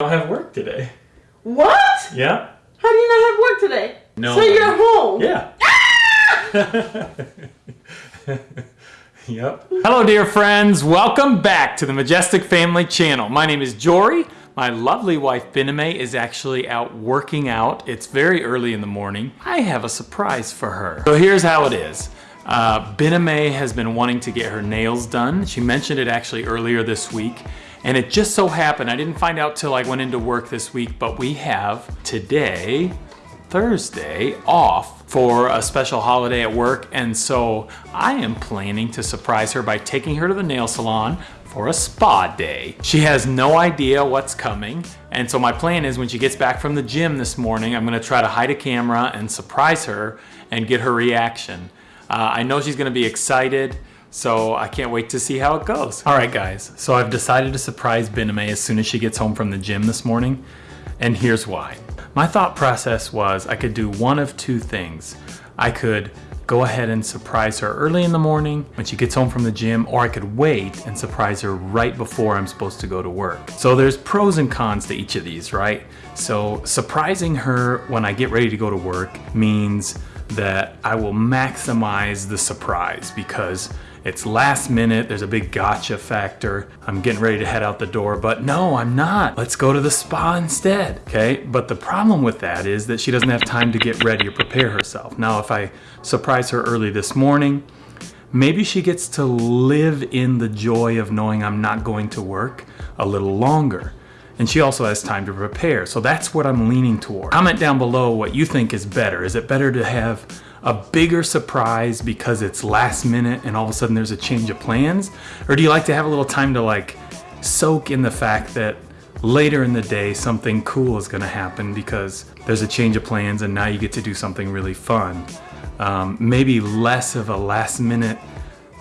don't have work today. What? Yeah? How do you not have work today? No. So you're home. Yeah. Ah! yep. Hello, dear friends. Welcome back to the Majestic Family Channel. My name is Jory. My lovely wife, Biname, is actually out working out. It's very early in the morning. I have a surprise for her. So here's how it is. Uh, Biname has been wanting to get her nails done. She mentioned it actually earlier this week. And it just so happened, I didn't find out till I went into work this week, but we have today, Thursday, off for a special holiday at work. And so I am planning to surprise her by taking her to the nail salon for a spa day. She has no idea what's coming. And so my plan is when she gets back from the gym this morning, I'm gonna try to hide a camera and surprise her and get her reaction. Uh, I know she's gonna be excited. So I can't wait to see how it goes. All right guys, so I've decided to surprise Biname as soon as she gets home from the gym this morning. And here's why. My thought process was I could do one of two things. I could go ahead and surprise her early in the morning when she gets home from the gym, or I could wait and surprise her right before I'm supposed to go to work. So there's pros and cons to each of these, right? So surprising her when I get ready to go to work means that I will maximize the surprise because it's last minute, there's a big gotcha factor. I'm getting ready to head out the door, but no, I'm not. Let's go to the spa instead, okay? But the problem with that is that she doesn't have time to get ready or prepare herself. Now, if I surprise her early this morning, maybe she gets to live in the joy of knowing I'm not going to work a little longer. And she also has time to prepare. So that's what I'm leaning toward. Comment down below what you think is better. Is it better to have a bigger surprise because it's last minute and all of a sudden there's a change of plans? Or do you like to have a little time to like soak in the fact that later in the day something cool is gonna happen because there's a change of plans and now you get to do something really fun. Um, maybe less of a last minute,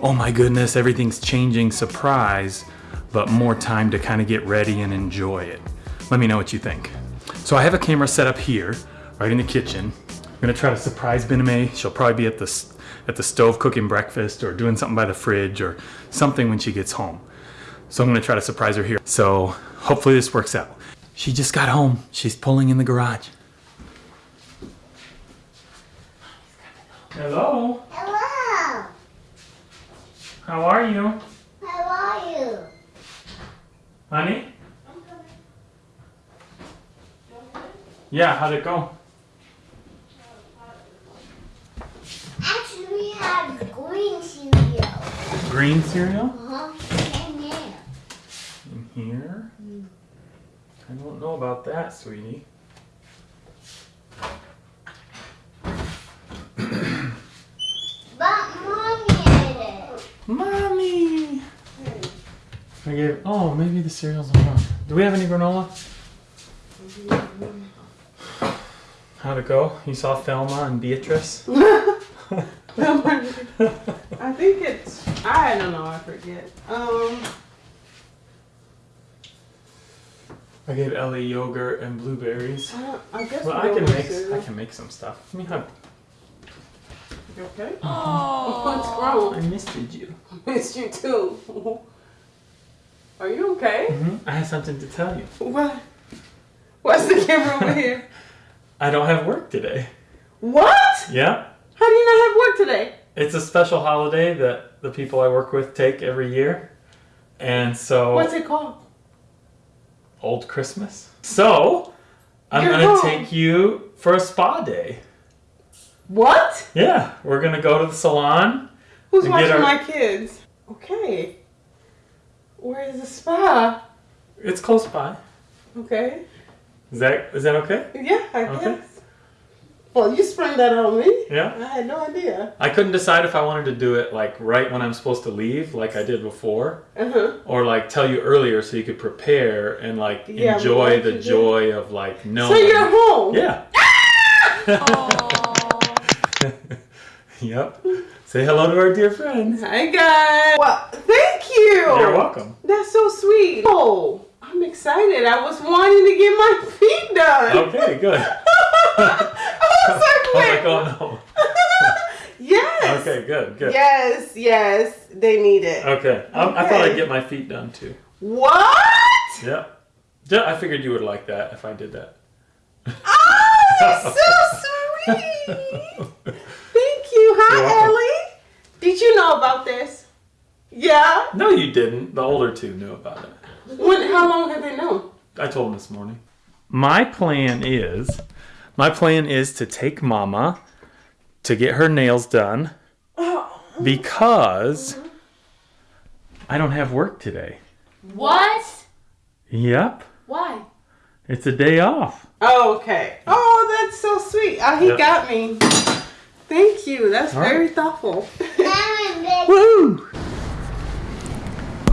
oh my goodness, everything's changing surprise, but more time to kind of get ready and enjoy it. Let me know what you think. So I have a camera set up here, right in the kitchen. I'm gonna try to surprise Biname. She'll probably be at the, at the stove cooking breakfast or doing something by the fridge or something when she gets home. So I'm gonna try to surprise her here. So hopefully this works out. She just got home. She's pulling in the garage. Hello, Hello. how are you? How are you? Honey? Yeah, how'd it go? Actually, we have green cereal. Green cereal? Uh-huh. And there. In here? Mm. I don't know about that, sweetie. But mommy ate it. Mommy! Hmm. I gave, oh, maybe the cereal's on. Do we have any granola? Mm-hmm. How'd it go? You saw Thelma and Beatrice? I think it's. I don't know. I forget. Um. I gave Ellie yogurt and blueberries. I, I guess. Well, I can make, cereal. I can make some stuff. Let me hug. You okay? Oh, What's wrong? I missed you. I missed you too. Are you okay? hmm I have something to tell you. What? What's the camera over here? I don't have work today. What? Yeah? How do you not have work today? It's a special holiday that the people I work with take every year. And so What's it called? old Christmas. So I'm gonna take you for a spa day. What? Yeah, we're gonna go to the salon. Who's watching our- my kids? Okay. Where is the spa? It's close by. Okay. Is that is that okay? Yeah, I Okay. guess. Well, you sprung that on me. Yeah. I had no idea. I couldn't decide if I wanted to do it like right when I'm supposed to leave, like I did before, Uh huh. or like tell you earlier so you could prepare and like Yeah, enjoy the joy of like knowing. So you're home. Yeah. Ah! yep. Say hello to our dear friends. Hi guys. Well, thank you. You're welcome. That's so sweet. Oh, I'm excited. I was wanting to get my feet done. Okay, good. I was Oh like, my wait. god, no. Yes. Okay, good, good. Yes, yes, they need it. Okay. I, I thought I'd get my feet done too. What? Yeah. I figured you would like that if I did that. Oh, that's so sweet. Thank you. Hi. Ellie. Did you know about this? Yeah. No, you didn't. The older two knew about it. When? How long have they known? I told him this morning. My plan is, my plan is to take Mama to get her nails done Oh. because I don't have work today. What? Yep, Why? it's a day off. Oh, okay. Oh, that's so sweet. Oh, he Yeah. got me. Thank you. That's All right. very thoughtful. Mama. Woo!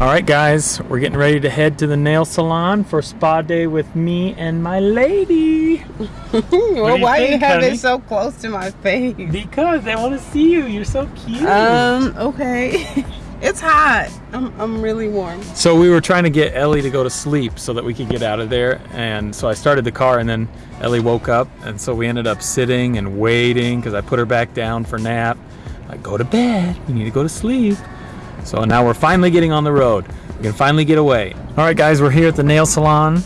All right, guys, we're getting ready to head to the nail salon for spa day with me and my lady. well, you why you think, have honey? it so close to my face? Because they want to see you. You're so cute. Um. Okay. it's hot. I'm. I'm really warm. So we were trying to get Ellie to go to sleep so that we could get out of there. And so I started the car and then Ellie woke up. And so we ended up sitting and waiting because I put her back down for nap. Like, go to bed. We need to go to sleep. So now we're finally getting on the road. We can finally get away. All right, guys, we're here at the nail salon.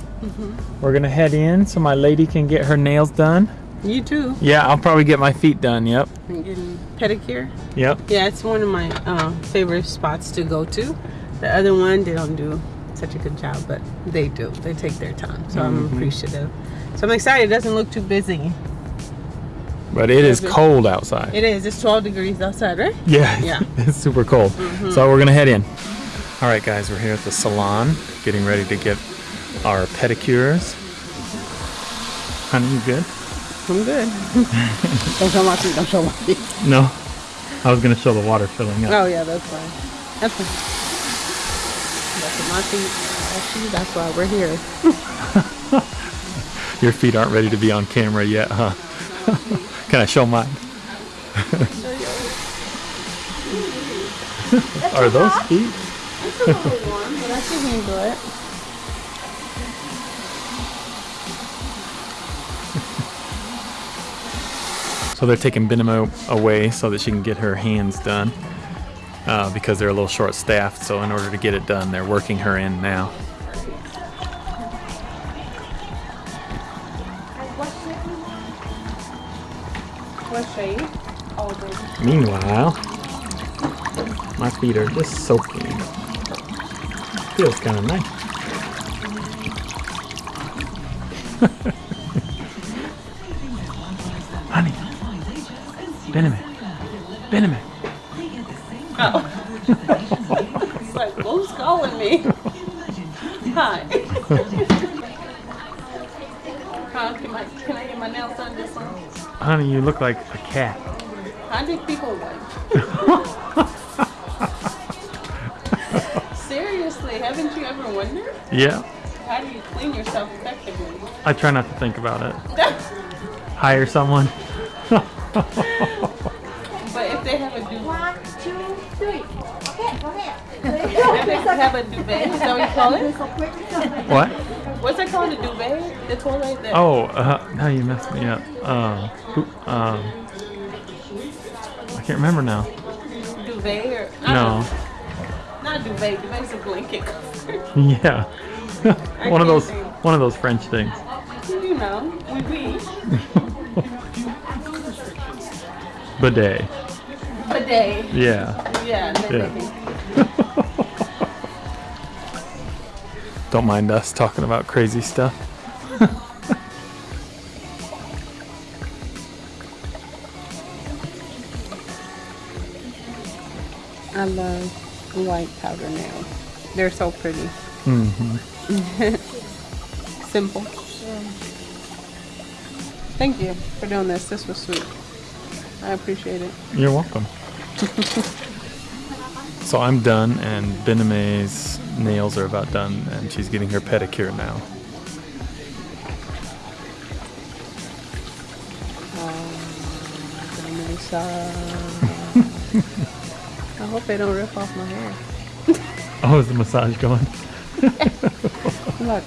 We're going to head in so my lady can get her nails done. You too. Yeah, I'll probably get my feet done. Yep. I'm getting pedicure. Yep. Yeah, it's one of my uh, favorite spots to go to. The other one, they don't do such a good job, but they do. They take their time, so I'm appreciative. So I'm excited. It doesn't look too busy. But it is cold outside. It is. It's 12 degrees outside, right? Yeah, Yeah. it's super cold. Mm-hmm. So we're gonna head in. All right, guys, we're here at the salon, getting ready to get our pedicures. Honey, you good? I'm good. don't show my feet. Don't show my feet. No. I was gonna show the water filling up. Oh yeah, that's fine. That's fine. That's my feet. Actually, that's why we're here. Your feet aren't ready to be on camera yet, huh? Can I show mine? Are those feet? It's a little warm, but I can handle it. So they're taking Benimo away so that she can get her hands done uh, because they're a little short staffed. So in order to get it done, they're working her in now. Meanwhile, my feet are just soaking. Feels kind of nice. Honey, Benjamin, Benjamin. It's like, who's calling me? Hi. Huh, can, I, can I get my nails done this one? Honey, you look like a cat. How do people like? Seriously, haven't you ever wondered? Yeah, How do you clean yourself effectively? I try not to think about it. Hire someone. but if they have a duvet, One, two, three. Okay, go ahead. if they have a duvet, is that what you call it? what? What's that called? A duvet? The toilet that? Oh, uh, now you messed me up. Um, who, um, I can't remember now. Duvet or? No. Not duvet. Duvet's a blanket cover. Yeah. one of those, think. one of those French things. you know, we we. Bidet. Bidet. Yeah. Yeah. Yeah. Don't mind us talking about crazy stuff. I love white powder nails. They're so pretty. hmm Simple. Thank you for doing this. This was sweet. I appreciate it. You're welcome. so I'm done, and Bename's nails are about done, and she's getting her pedicure now. I hope they don't rip off my hair. Oh, is the massage going? Look.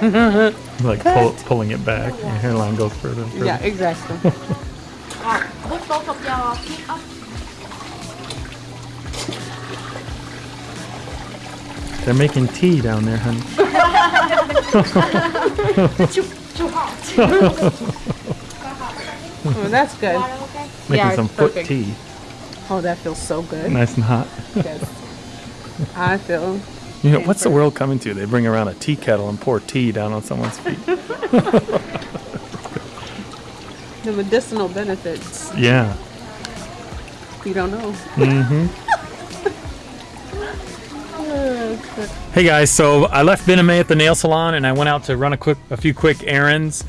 like pull, pulling it back, your hairline goes further further. Yeah, exactly. Put both of your feet up. They're making tea down there, honey. too, too hot. Oh, that's good. okay? Making Yeah, some it's foot perfect. tea. Oh, that feels so good. Nice and hot. Yes. I feel You know, what's the world coming to? They bring around a tea kettle and pour tea down on someone's feet. the medicinal benefits. Yeah. You don't know. Mm-hmm. Hey guys, so I left Ben and May at the nail salon and I went out to run a quick, a few quick errands.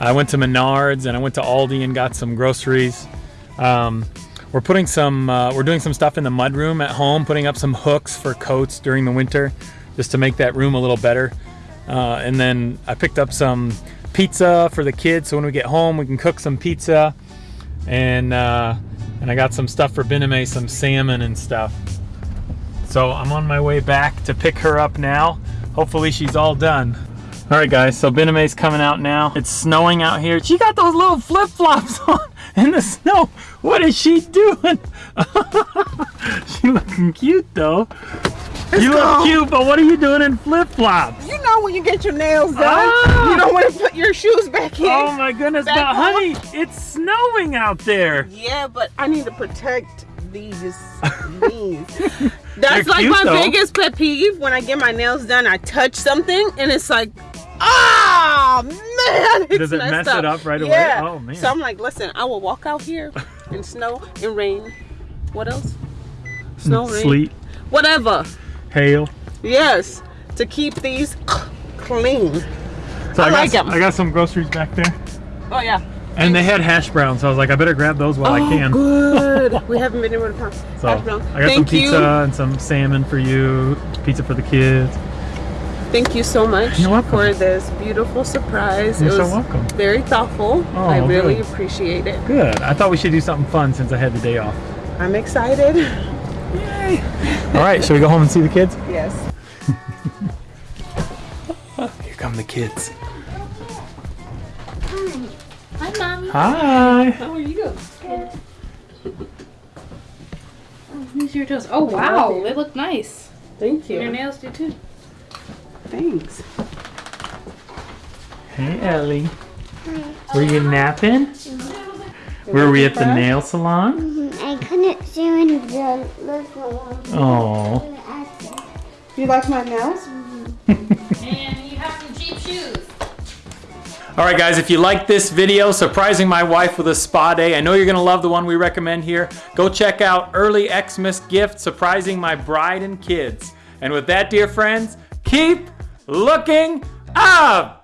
I went to Menards and I went to Aldi and got some groceries. Um, we're putting some, uh, we're doing some stuff in the mud room at home, putting up some hooks for coats during the winter, just to make that room a little better. Uh, and then I picked up some pizza for the kids, so when we get home, we can cook some pizza. And uh, and I got some stuff for Ben and May, some salmon and stuff. So I'm on my way back to pick her up now. Hopefully she's all done. All right, guys. So Bename's coming out now. It's snowing out here. She got those little flip flops on in the snow. What is she doing? she looking cute though. you look cute, but what are you doing in flip flops? You know when you get your nails done, Ah! you don't want to put your shoes back in. Oh my goodness, Back but on. honey, it's snowing out there. Yeah, but I need to protect these. these. That's They're like cute, my though. biggest pet peeve. When I get my nails done, I touch something and it's like, ah, man, it's Does it mess up. it up right away? Yeah. Oh, man. So I'm like, listen, I will walk out here in snow and rain. What else? Snow, rain, Sleet, whatever. hail. Yes, to keep these clean. So I got, like 'em. I got some groceries back there. Oh yeah. And they had hash browns, so I was like, I better grab those while I Oh, can. good. we haven't been able to find So hash brown. I got Thank some pizza you. and some salmon for you, pizza for the kids. Thank you so much You're welcome. for this beautiful surprise. You're it so was welcome. very thoughtful. Oh, I really good. appreciate it. Good. I thought we should do something fun since I had the day off. I'm excited. Yay. All right, should we go home and see the kids? Yes. Here come the kids. Hi, mommy. Hi. How are you? Oh, Use your toes. Oh wow, they look nice. Thank you. Your nails do too. Thanks. Hey, Ellie. Hi. Were you napping? Mm-hmm. Were we at mm-hmm. the nail salon? I couldn't see when the little one. Oh. You like my nails? Mm-hmm. And you have some cheap shoes. All right, guys, if you like this video, surprising my wife with a spa day, I know you're gonna love the one we recommend here. Go check out Early Xmas Gift, surprising my bride and kids. And with that, dear friends, keep looking up.